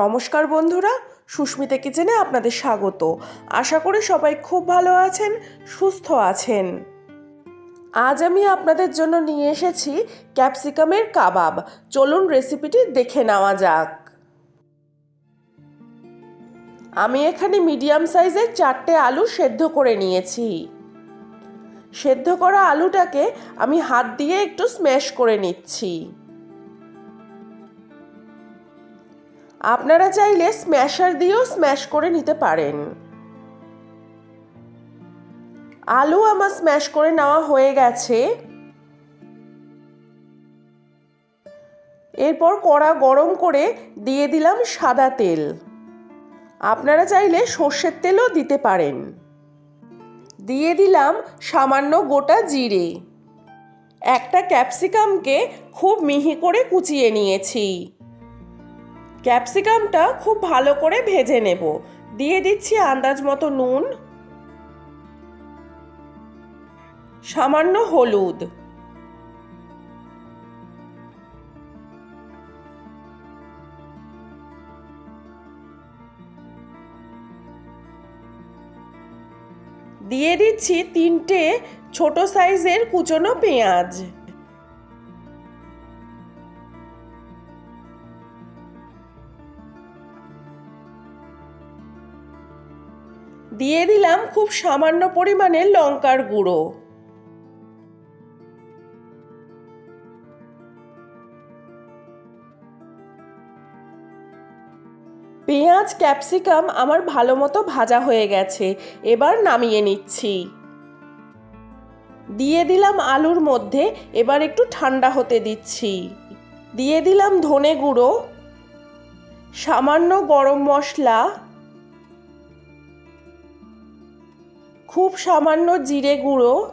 নমস্কার বন্ধুরা, সুস্মিতা কিচেনে আপনাদের স্বাগত। আশা করি সবাই খুব ভালো আছেন, সুস্থ আছেন। আজ আমি আপনাদের জন্য নিয়ে এসেছি ক্যাপসিকামের কাবাব। চলুন রেসিপিটি দেখে নেওয়া যাক। আমি এখানে মিডিয়াম সাইজের চারটে আলু সেদ্ধ করে নিয়েছি। সেদ্ধ করা আলুটাকে আমি হাত দিয়ে একটু স্ম্যাশ করে নিচ্ছি। আপনারা চাইলে স্ম্যাশার দিয়েও স্ম্যাশ করে নিতে পারেন। আলু আমার স্ম্যাশ করে নেওয়া হয়ে গেছে। এরপর কড়া গরম করে দিয়ে দিলাম সাদা তেল। আপনারা চাইলে সর্ষের তেলও দিতে পারেন। দিয়ে দিলাম সামান্য গোটা জিরে। একটা ক্যাপসিকামকে খুব মিহি করে কুচিয়ে নিয়েছি। ক্যাপসিকামটা খুব ভালো করে ভেজে নেব। দিয়ে দিচ্ছি আন্দাজ মতো নুন। সামান্য হলুদ। দিয়ে দিচ্ছি তিনটে ছোট সাইজের কুচনো পেঁয়াজ। দিয়ে দিলাম খুব সামান্য পরিমাণে লঙ্কার গুঁড়ো। পেঁয়াজ, ক্যাপসিকাম আমার ভালো মতো ভাজা হয়ে গেছে, এবার নামিয়ে নিচ্ছি। দিয়ে দিলাম আলুর মধ্যে, এবার একটু ঠান্ডা হতে দিচ্ছি। দিয়ে দিলাম ধনে গুঁড়ো, সামান্য গরম মশলা খুব সামান্য জিরে গুঁড়ো।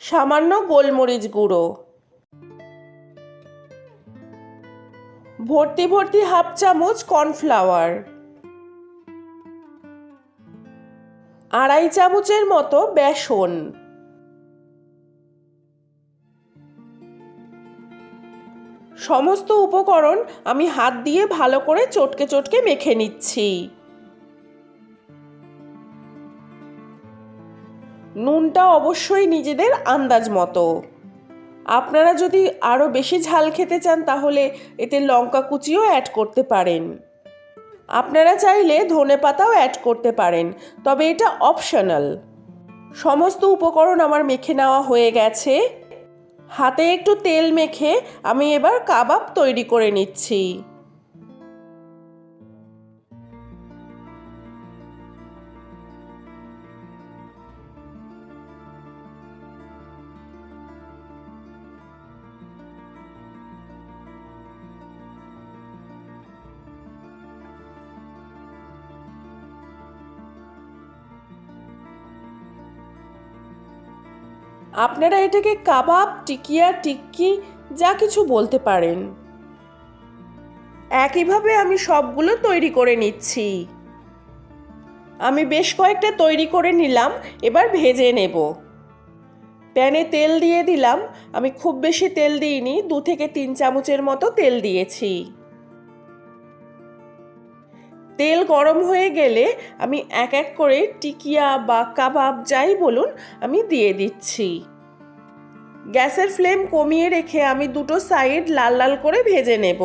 সামান্য গোলমরিচ গুঁড়ো। ভর্তি ভর্তি হাফ চামচ কর্নফ্লাওয়ার। আড়াই চামচের মতো বেসন। সমস্ত উপকরণ আমি হাত দিয়ে ভালো করে চটকে চটকে মেখে নিচ্ছি। নুনটা অবশ্যই নিজেদের আন্দাজ মতো। আপনারা যদি আরও বেশি ঝাল খেতে চান, তাহলে এতে লঙ্কা কুচিও অ্যাড করতে পারেন। আপনারা চাইলে ধনে পাতাও অ্যাড করতে পারেন, তবে এটা অপশনাল সমস্ত উপকরণ আমার মেখে নেওয়া হয়ে গেছে। হাতে একটু তেল মেখে আমি এবার কাবাব তৈরি করে নিচ্ছি। আপনারা এটাকে কাবাব, টিকিয়া, টিক্কি, যা কিছু বলতে পারেন। একইভাবে আমি সবগুলো তৈরি করে নিচ্ছি। আমি বেশ কয়েকটা তৈরি করে নিলাম, এবার ভেজে নেব। প্যানে তেল দিয়ে দিলাম, আমি খুব বেশি তেল দিইনি, দু থেকে তিন চামচের মতো তেল দিয়েছি। তেল গরম হয়ে গেলে আমি এক এক করে টিকিয়া বা কাবাব যাই বলুন, আমি দিয়ে দিচ্ছি। গ্যাসের ফ্লেম কমিয়ে রেখে আমি দুটো সাইড লাল লাল করে ভেজে নেব।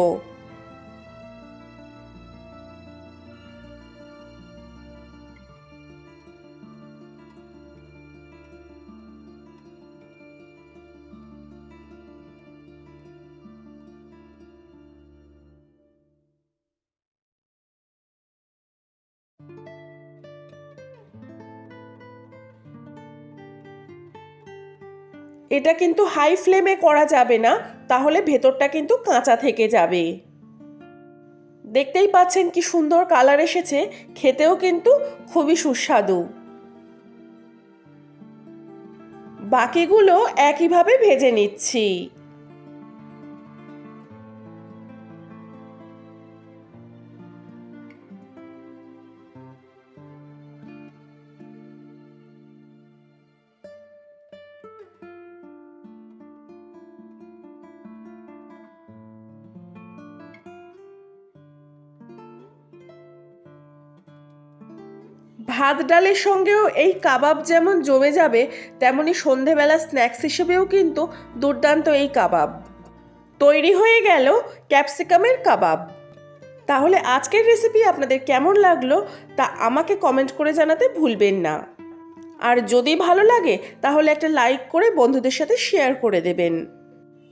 এটা কিন্তু হাই ফ্লেমে করা যাবে না, তাহলে ভেতরটা কিন্তু কাঁচা থেকে যাবে। দেখতেই পাচ্ছেন কি সুন্দর কালার এসেছে, খেতেও কিন্তু খুবই সুস্বাদু। বাকিগুলো একইভাবে ভেজে নিচ্ছি। ভাত ডালের সঙ্গেও এই কাবাব যেমন জমে যাবে, তেমনি সন্ধেবেলা স্ন্যাক্স হিসেবেও কিন্তু দুর্দান্ত এই কাবাব। তৈরি হয়ে গেল ক্যাপসিকামের কাবাব। তাহলে আজকের রেসিপি আপনাদের কেমন লাগল তা আমাকে কমেন্ট করে জানাতে ভুলবেন না। আর যদি ভালো লাগে, তাহলে একটা লাইক করে বন্ধুদের সাথে শেয়ার করে দেবেন।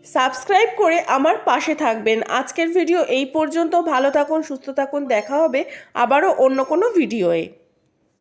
সাবস্ক্রাইব করে আমার পাশে থাকবেন। আজকের ভিডিও এই পর্যন্ত। ভালো থাকুন, সুস্থ থাকুন। দেখা হবে আবারও অন্য কোনো ভিডিওয়ে